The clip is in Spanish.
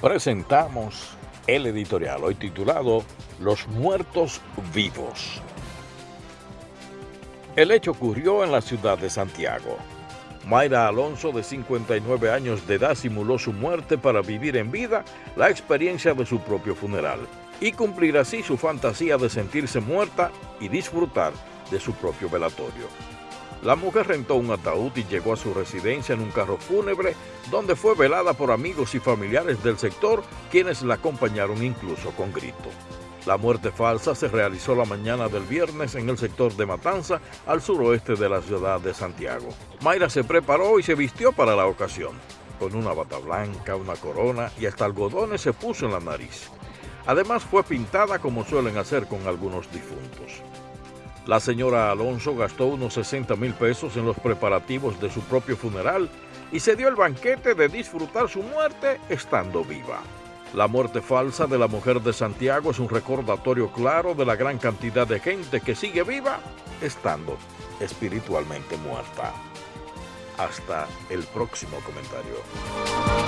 presentamos el editorial hoy titulado Los muertos vivos. El hecho ocurrió en la ciudad de Santiago. Mayra Alonso, de 59 años de edad, simuló su muerte para vivir en vida la experiencia de su propio funeral y cumplir así su fantasía de sentirse muerta y disfrutar de su propio velatorio. La mujer rentó un ataúd y llegó a su residencia en un carro fúnebre donde fue velada por amigos y familiares del sector quienes la acompañaron incluso con grito. La muerte falsa se realizó la mañana del viernes en el sector de Matanza, al suroeste de la ciudad de Santiago. Mayra se preparó y se vistió para la ocasión. Con una bata blanca, una corona y hasta algodones se puso en la nariz. Además fue pintada como suelen hacer con algunos difuntos. La señora Alonso gastó unos 60 mil pesos en los preparativos de su propio funeral y se dio el banquete de disfrutar su muerte estando viva. La muerte falsa de la mujer de Santiago es un recordatorio claro de la gran cantidad de gente que sigue viva estando espiritualmente muerta. Hasta el próximo comentario.